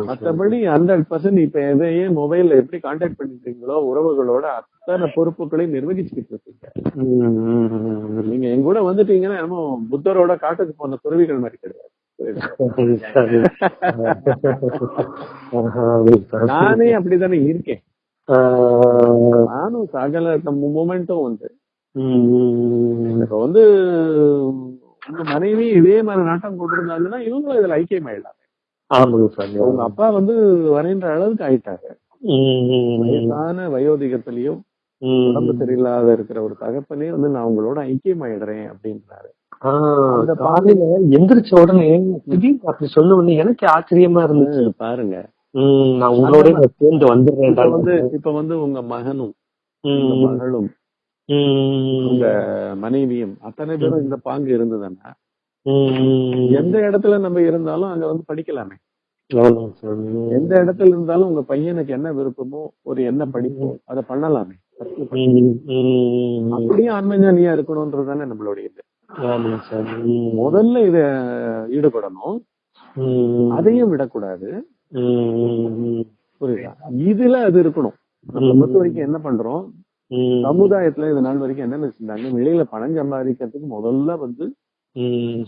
மத்தபடி ஹண்ட்ரட் பர்சன்ட் இப்ப எதையே மொபைல்ல எப்படி கான்டாக்ட் பண்ணிட்டீங்களோ உறவுகளோட அத்தனை பொறுப்புகளையும் நிர்வகிச்சுக்கிட்டு இருக்கீங்க
ம்.
நீங்க என் கூட வந்துட்டீங்கன்னா என்னமோ புத்தரோட காட்டுக்கு போன துறவிகள் மாதிரி கிடையாது. நானே அப்படித்தானே இருக்கேன். நானும் சகல மூமெண்ட்டும் வந்து இப்ப வந்து உங்க மனைவி இதே மாதிரி நாட்டம் கொண்டிருந்தாங்கன்னா இவங்களும் இதுல ஐக்கியமாயிடலாம் உங்க அப்பா வந்து வரைன்ற அளவுக்கு
ம்,
வயசான வயோதிகத்திலயும் உடம்பு சரியில்லாத இருக்கிற ஒரு தகப்பனே வந்து நான் உங்களோட ஐக்கியமாயிடுறேன் அப்படின்றாரு. அந்த
காலையில எந்திரிச்ச உடனே திடீர்னு அப்படி சொன்ன உடனே எனக்கு ஆச்சரியமா இருந்துச்சு.
பாருங்க.
நான் உங்களோட சேர்ந்து வந்துடுறேன்
வந்து இப்ப வந்து உங்க மகனும் மகளும் உங்க மனைவியும் அத்தனை பேரும் இந்த பாங்கு இருந்ததுன்னா எந்த இடத்துல நம்ம இருந்தாலும் அங்க வந்து படிக்கலாமே. எந்த இடத்துல இருந்தாலும் உங்க பையனுக்கு என்ன விருப்பமோ ஒரு என்ன படிப்போ அதை பண்ணலாமே. அப்படியே ஆன்மீகனியா இருக்கணும்ன்றது தானே நம்மளுடைய இது. முதல்ல இத ஈடுபடணும். அதையும் விடக்கூடாது. புரியுதா? இதுல அது இருக்கணும். நம்ம பொறுத்த வரைக்கும் என்ன பண்றோம்? சமுதாயத்துல இது நாள் வரைக்கும் என்ன செஞ்சாங்க வெளியில பணம் சம்பாதிக்கிறதுக்கு முதல்ல வந்து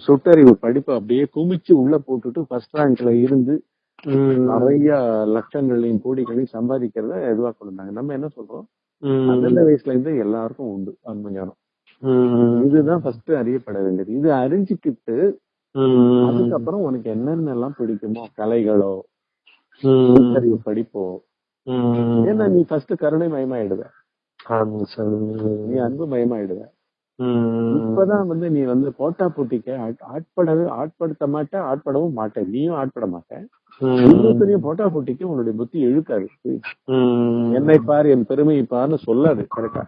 சுட்டறிவு படிப்பை அப்படியே குமிச்சு உள்ள போட்டுட்டு ஃபர்ஸ்ட் ரேங்க்ல இருந்து நிறைய லட்சங்களையும் கோடிகளையும் சம்பாதிக்கிறத இதுவா கொண்டாங்க நம்ம என்ன சொல்றோம்? அந்த வயசுல இருந்து எல்லாருக்கும் உண்டு ஆன்ம ஞானம் இதுதான் ஃபர்ஸ்ட் அறியப்பட வேண்டியது. இது அறிஞ்சுக்கிட்டு அதுக்கப்புறம் உனக்கு என்னென்ன எல்லாம் பிடிக்குமோ? கலைகளோ சுட்டறிவு படிப்போ? ஏன்னா நீ ஃபர்ஸ்ட் கருணை மயமாயிடுவ. நீ அன்பு மயமாயிடுவ. இப்பதான் வந்து நீ வந்து போட்டா போட்டிக்க ஆட்- ஆட்படவே ஆட்படுத்த மாட்ட ஆட்படவும் மாட்ட. நீயும் ஆட்பட மாட்ட. இன்னொருத்தனையும் போட்டா போட்டிக்கு உன்னுடைய புத்தி இழுக்காது. என்னை பார் என் பெருமையை பார்னு சொல்லாது கரெக்டா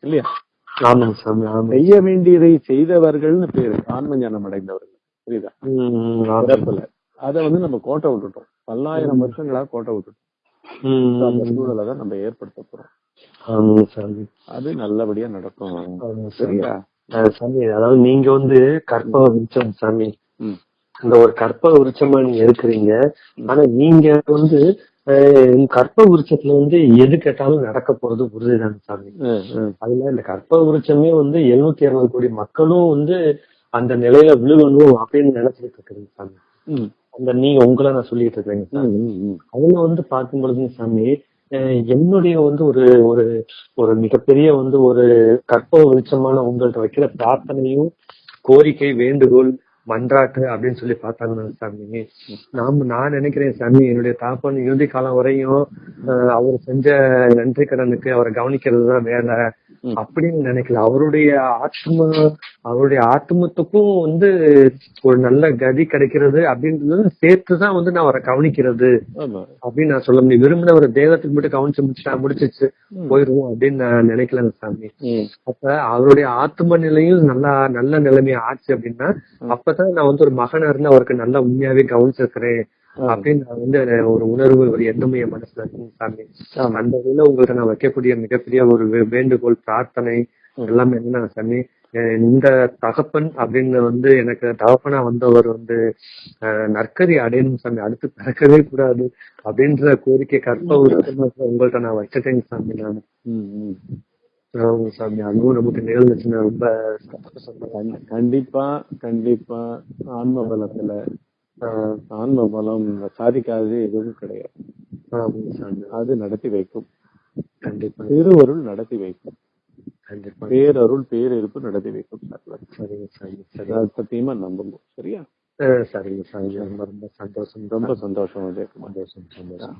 இல்லையா? செய்ய வேண்டியதை செய்தவர்கள்னு பேரு ஆன்ம ஞானம் அடைந்தவர்கள். புரியுதா? அத வந்து நம்ம கோட்டை விட்டுட்டோம். பல்லாயிரம் வருஷங்களா கோட்டை விட்டுட்டோம். அந்த சூழலை தான் நம்ம ஏற்படுத்த போறோம். அது நல்லபடியா நடக்கும். சரியா?
சாமி அதாவது நீங்க வந்து கற்பக விருட்சம் சாமி. இந்த ஒரு கற்பக விருட்சமா நீங்க இருக்கிறீங்க ஆனா நீங்க வந்து அஹ், கற்பக விருட்சத்துல வந்து எது கேட்டாலும் நடக்க போறது உறுதிதான் சாமி. அதுல இந்த கற்பக விருட்சமே வந்து எழுநூத்தி அறுபது கோடி மக்களும் வந்து அந்த நிலையில விழுகணும் அப்படின்னு நினைச்சிட்டு இருக்கிறீங்க சாமி. அந்த நீங்க உங்களை நான் சொல்லிட்டு
ம்.
அதுல வந்து பார்க்கும் பொழுது சாமி என்னுடைய வந்து ஒரு ஒரு ஒரு மிகப்பெரிய வந்து ஒரு கற்பக வெளிச்சமான உங்கள்ட்ட வைக்கிற பிரார்த்தனையும் கோரிக்கை வேண்டுகோள் மன்றாட்டு அப்படின்னு சொல்லி பார்த்தாங்க சாமி. நாம நான் நினைக்கிறேன் சாமி என்னுடைய தாப்பன் இறுதி காலம் வரையும் அவர் செஞ்ச நன்றி கடனுக்கு அவரை கவனிக்கிறது தான் வேலை. அப்படின்னு நினைக்கல. அவருடைய ஆத்ம அவருடைய ஆத்மத்துக்கும் வந்து ஒரு நல்ல கதி கிடைக்கிறது அப்படின்றது சேர்த்துதான் வந்து நான் அவரை கவனிக்கிறது அப்படின்னு நான் சொல்ல முடியும். விரும்பின ஒரு தேவத்துக்கு மட்டும் கவனிச்சு முடிச்சுட்டா முடிச்சிச்சு. போயிருவோம் அப்படின்னு நான் நினைக்கல சாமி. அப்ப அவருடைய ஆத்ம நிலையும் நல்லா நல்ல நிலைமை ஆச்சு அப்படின்னா அப்பதான் நான் வந்து ஒரு மகனா இருந்து அவருக்கு நல்லா உண்மையாவே கவனிச்சிருக்கிறேன் அப்படின்னு நான் வந்து ஒரு உணர்வு ஒரு எண்ணமும் என் மனசுல இருக்குங்க சாமி. அந்த வகையில உங்கள்ட்ட நான் வைக்கக்கூடிய மிகப்பெரிய ஒரு வேண்டுகோள் பிரார்த்தனை எல்லாமே என்ன சாமி இந்த தகப்பன் அப்படின்னு வந்து எனக்கு தகப்பனா வந்தவர் வந்து அஹ், நற்கதி அடையணும் சாமி அடுத்து பிறக்கவே கூடாது அப்படின்ற கோரிக்கை கற்ப உங்கள்ட்ட நான் வச்சுட்டேங்க சாமி நான். சாமி அதுவும் நமக்கு நிகழ்ந்துச்சுன்னா ரொம்ப
கண்டிப்பா கண்டிப்பா. ஆன்ம பலத்துல ஆன்ம பலம் சாதிக்காதது எதுவும் கிடையாது. அது நடத்தி வைக்கும்.
கண்டிப்பா.
திருவருள் நடத்தி வைக்கும்.
கண்டிப்பா.
பேரருள் பேரிருப்பு நடத்தி வைக்கும் சார்
சரிங்க சாமி சரி.
சத்தியமா நம்புங்க சரியா?
சரிங்க சாமி. ரொம்ப ரொம்ப சந்தோஷம்.
ரொம்ப சந்தோஷம்
சந்தோஷம்.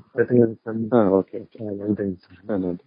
சந்தோஷம்
ஓகே
நன்றிங்க சாமி.
நன்றி.